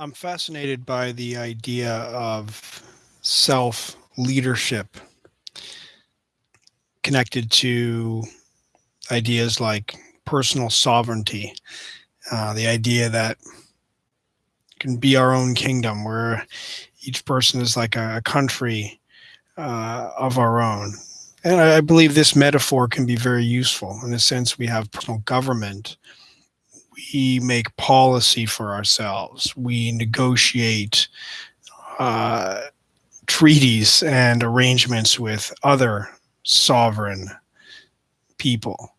I'm fascinated by the idea of self leadership connected to ideas like personal sovereignty, uh, the idea that can be our own kingdom where each person is like a, country uh, of our own. And I, I believe this metaphor can be very useful in the sense we have personal government we make policy for ourselves. We negotiate uh, treaties and arrangements with other sovereign people.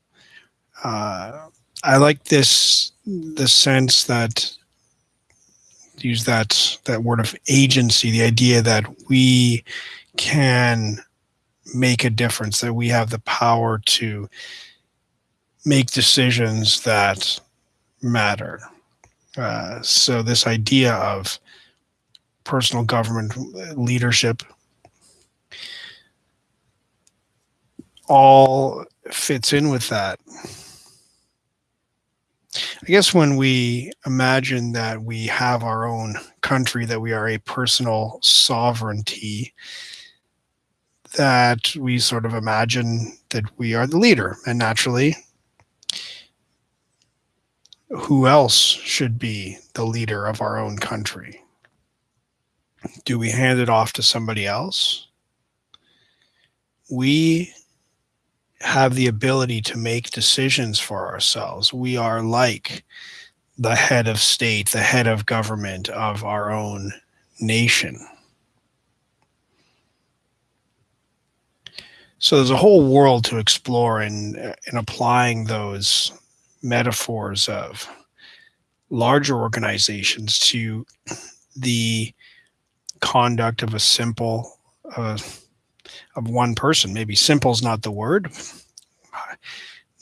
Uh, I like this the sense that use that that word of agency, the idea that we can make a difference, that we have the power to make decisions that matter. Uh, so this idea of personal government leadership all fits in with that. I guess when we imagine that we have our own country, that we are a personal sovereignty, that we sort of imagine that we are the leader. And naturally, who else should be the leader of our own country? Do we hand it off to somebody else? We have the ability to make decisions for ourselves. We are like the head of state, the head of government of our own nation. So there's a whole world to explore in, in applying those metaphors of larger organizations to the conduct of a simple uh, of one person. Maybe simple is not the word.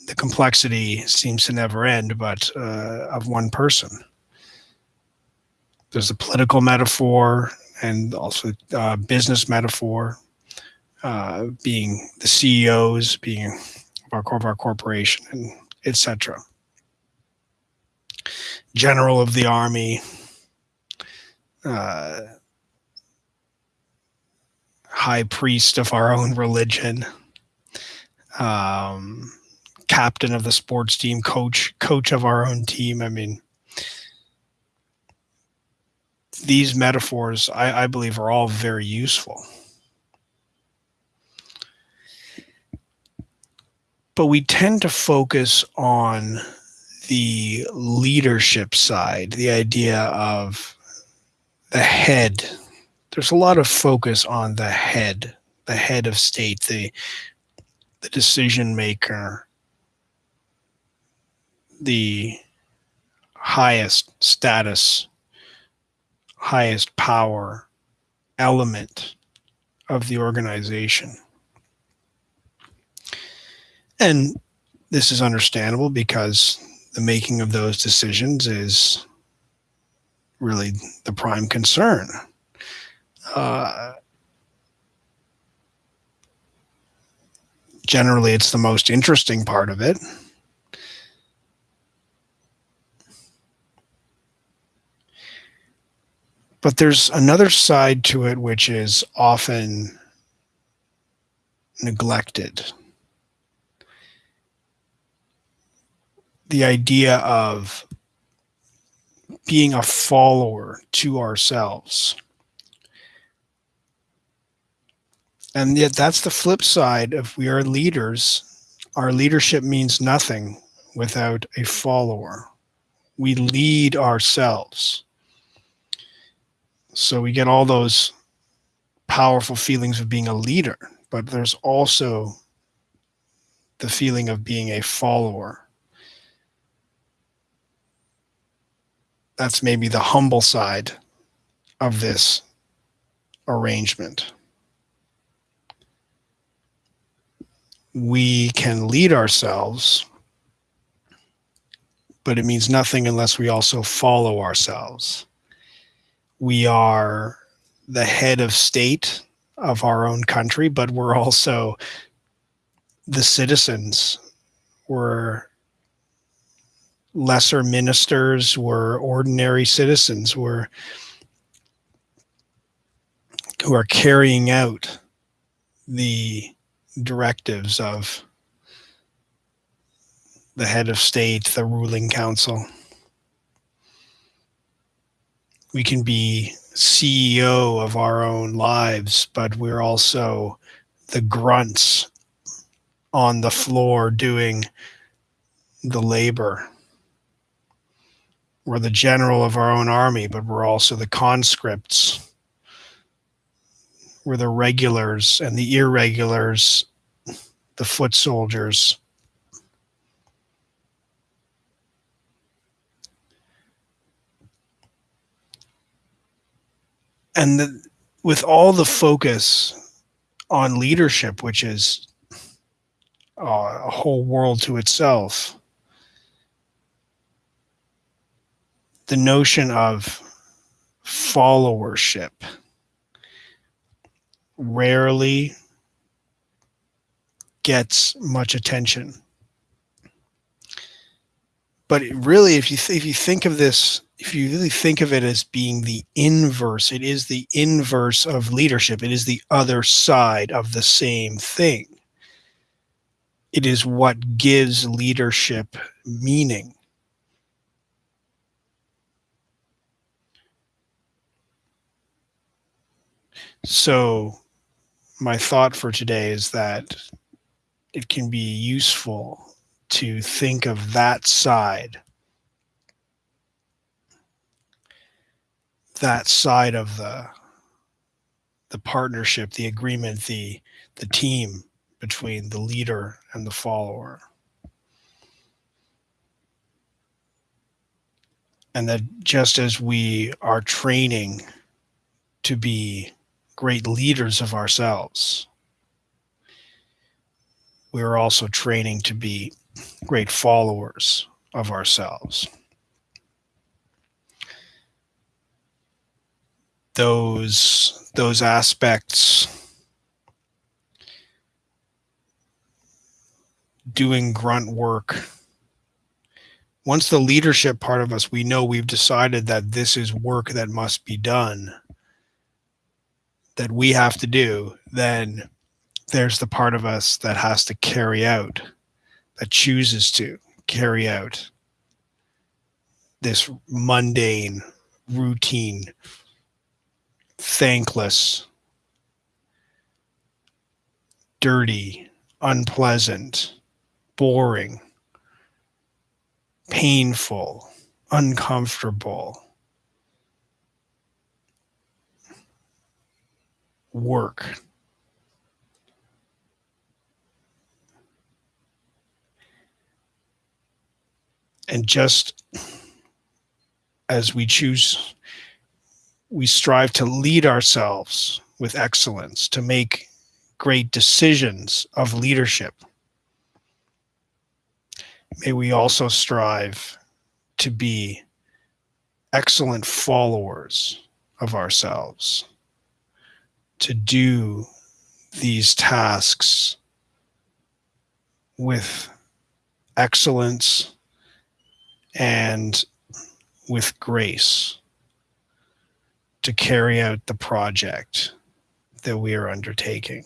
The complexity seems to never end but uh, of one person. There's a political metaphor and also uh, business metaphor uh, being the ceos being of our, of our corporation and etc general of the army, uh, high priest of our own religion, um, captain of the sports team, coach, coach of our own team. I mean, these metaphors, I, I believe, are all very useful. But we tend to focus on the leadership side, the idea of the head. There's a lot of focus on the head, the head of state, the the decision maker, the highest status, highest power element of the organization. And this is understandable because the making of those decisions is really the prime concern. Uh, generally, it's the most interesting part of it. But there's another side to it which is often neglected. The idea of being a follower to ourselves. And yet that's the flip side. If we are leaders, our leadership means nothing without a follower. We lead ourselves. So we get all those powerful feelings of being a leader, but there's also the feeling of being a follower. That's maybe the humble side of this arrangement. We can lead ourselves, but it means nothing unless we also follow ourselves. We are the head of state of our own country, but we're also the citizens. We're lesser ministers, we're ordinary citizens, we're who are carrying out the directives of the head of state, the ruling council. We can be CEO of our own lives, but we're also the grunts on the floor doing the labor. We're the general of our own army, but we're also the conscripts. We're the regulars and the irregulars, the foot soldiers. And the, with all the focus on leadership, which is uh, a whole world to itself, the notion of followership rarely gets much attention. But really, if you if you think of this, if you really think of it as being the inverse, it is the inverse of leadership. It is the other side of the same thing. It is what gives leadership meaning. So, my thought for today is that it can be useful to think of that side, that side of the the partnership, the agreement, the the team between the leader and the follower. And that just as we are training to be great leaders of ourselves, we are also training to be great followers of ourselves. Those, those aspects doing grunt work once the leadership part of us we know we've decided that this is work that must be done that we have to do, then there's the part of us that has to carry out, that chooses to carry out this mundane, routine, thankless, dirty, unpleasant, boring, painful, uncomfortable work. And just as we choose, we strive to lead ourselves with excellence, to make great decisions of leadership. May we also strive to be excellent followers of ourselves to do these tasks with excellence and with grace to carry out the project that we are undertaking.